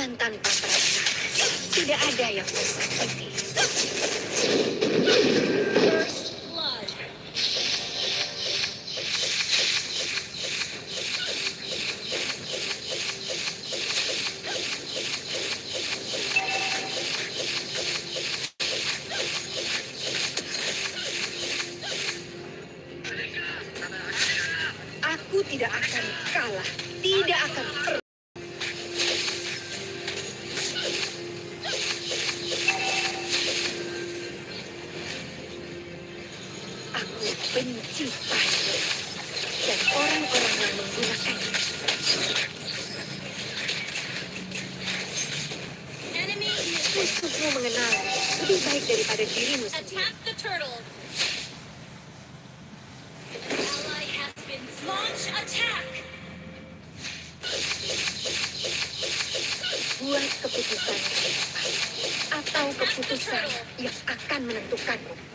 dengan tanpa perasaan. Tidak ada yang tersakiti. Aku tidak akan kalah. Tidak akan Musuhmu mengenal lebih baik daripada dirimu sendiri. Buat keputusan atau keputusan yang akan menentukanmu.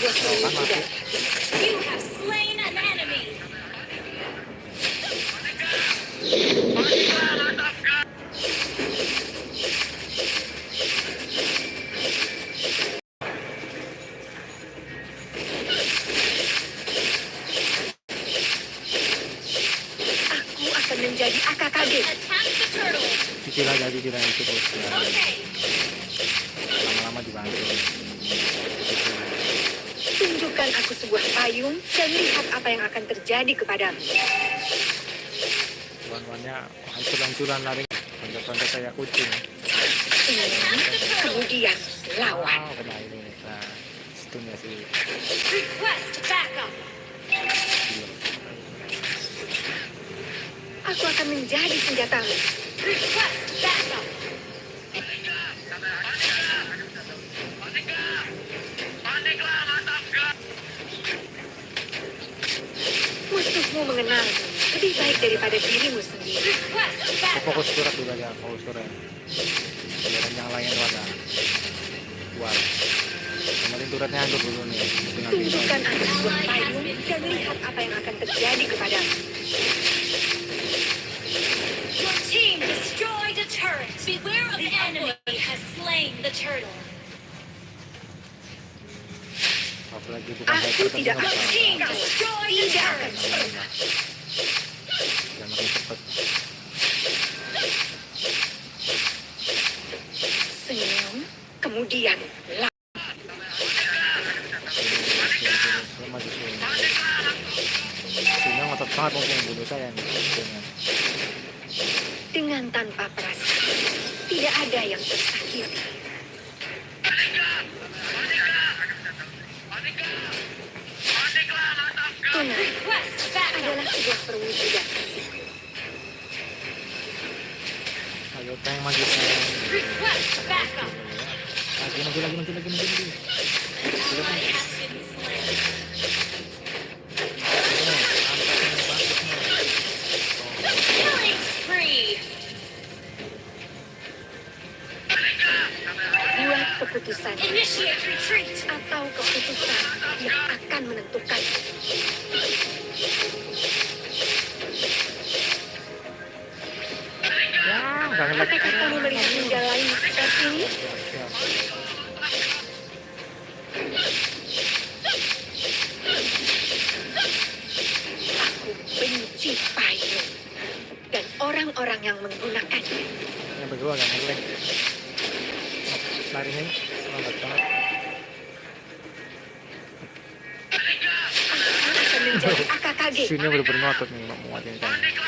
You have slain sebuah payung dan lihat apa yang akan terjadi kepadamu. tuan-tuannya hancur-hancuran lari loncat-loncat kayak kucing Hmm, Kemudian lawan. wow kena ini nah stun ya sih Request backup. Aku akan menjadi senjatamu. Request backup. Mengenalmu lebih baik daripada dirimu sendiri. Aku fokus surat dulu aja fokus surat. Biar yang lain warna buat. Yang penting hancur dulu nih. Tunjukkan aku sebuah payung dan lihat apa yang akan terjadi kepadamu. Apalagi bukan Aku tidak nggak Your bisa. team destroyed a Tidak akan. Jangan makin Senyum, kemudian lawan. maju sini sini ngotot banget mungkin bunuh saya nih Dengan. Dengan tanpa perasaan, tidak ada yang tersakiti. Tunai Request backup. Adalah sebuah perwujudan. ayo tank maju lagi maju lagi maju lagi maju lagi Apakah kamu melihat lain di sekitar sini? Aku benci payung dan orang-orang yang menggunakannya. yang berdua ngelek lari nih lambat banget Aku akan menjadi AKKG. Sini bener-bener ngotot nih mau saya.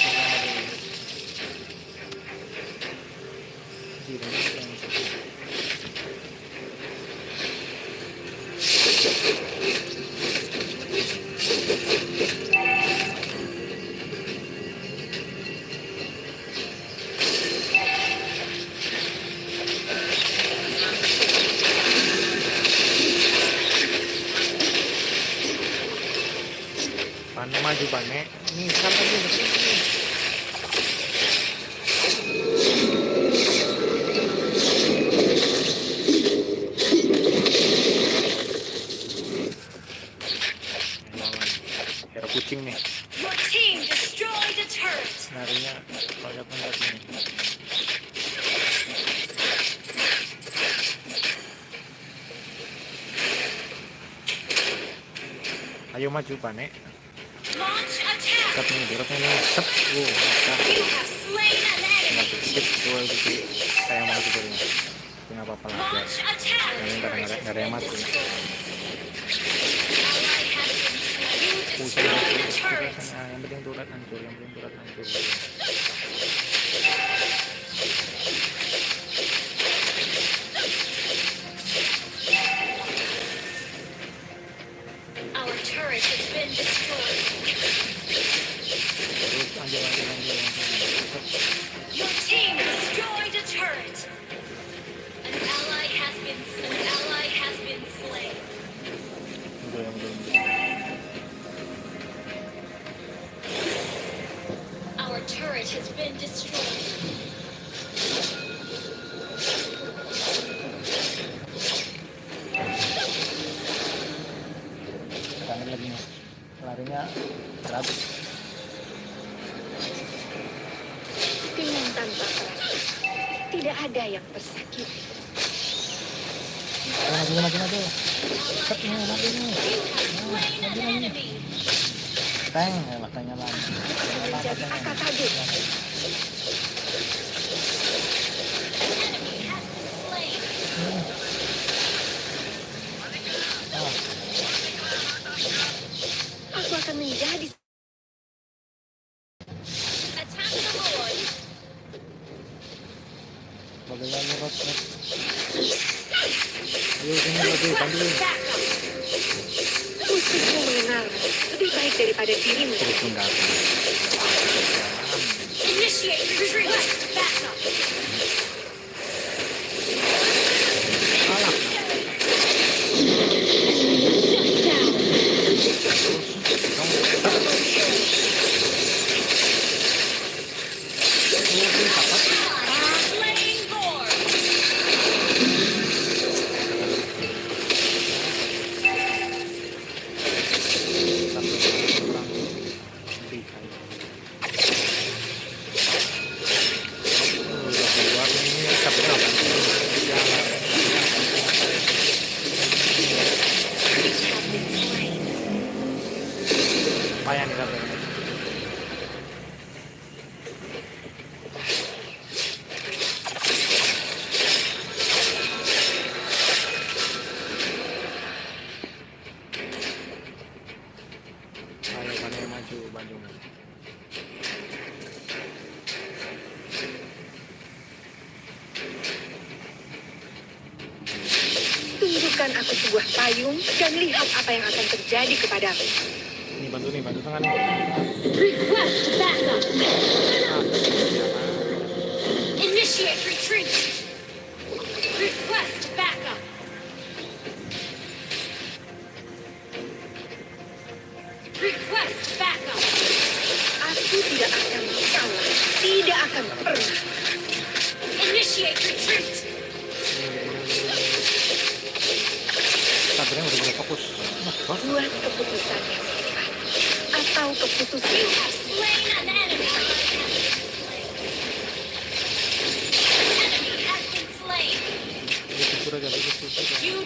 Maju pane. Nih sampai di sini. Hero kucing nih. Your team destroyed a turret. Larinya pada pendat nih. Ayo maju pane. Sep nih, dirotnya nih. Sep. Wow, an Tinggal sedikit dua gitu. Saya mau. Tapi nggak apa-apa lah. biar. Ini nggak ada- yang mati. Pusing. Yang penting turret hancur, yang penting hancur. Tidak ada yang tersakiti. Maju, maju, maju. Nih, maju nih. Tank, ya, makanya lama. Menjadi. Ah, Aku akan menjadi Ayo, sini, mengenalmu. Lebih baik daripada dirimu. Terus mendatang. Initiate retreat. Tunjukkan aku sebuah payung dan lihat apa yang akan terjadi kepadamu. Ini bantu nih, bantu tangan. Request backup. Ah, Initiate retreat. Request backup. Request backup. Aku tidak akan kalah. Tidak akan pernah. Initiate retreat. akhirnya udah mulai fokus. Nah, buat keputusan. Atau keputusan. You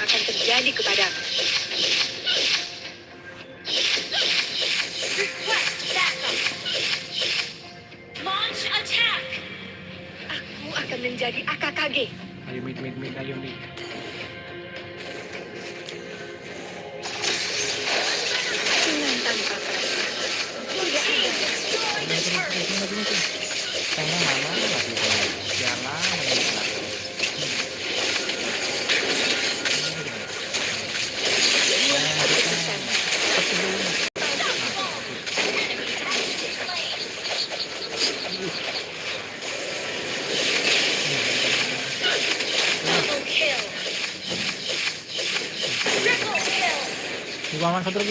yang akan terjadi kepadamu. Aku akan menjadi AKKG. Ayo, mid, mid, mid, ayo, mid. Dengan tanpa perasaan. Tidak ada. Jangan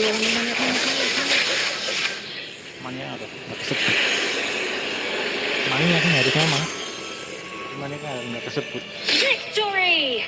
banyak kesebut. Mana kan harusnya mah Mana kan gak kesebut. Victory!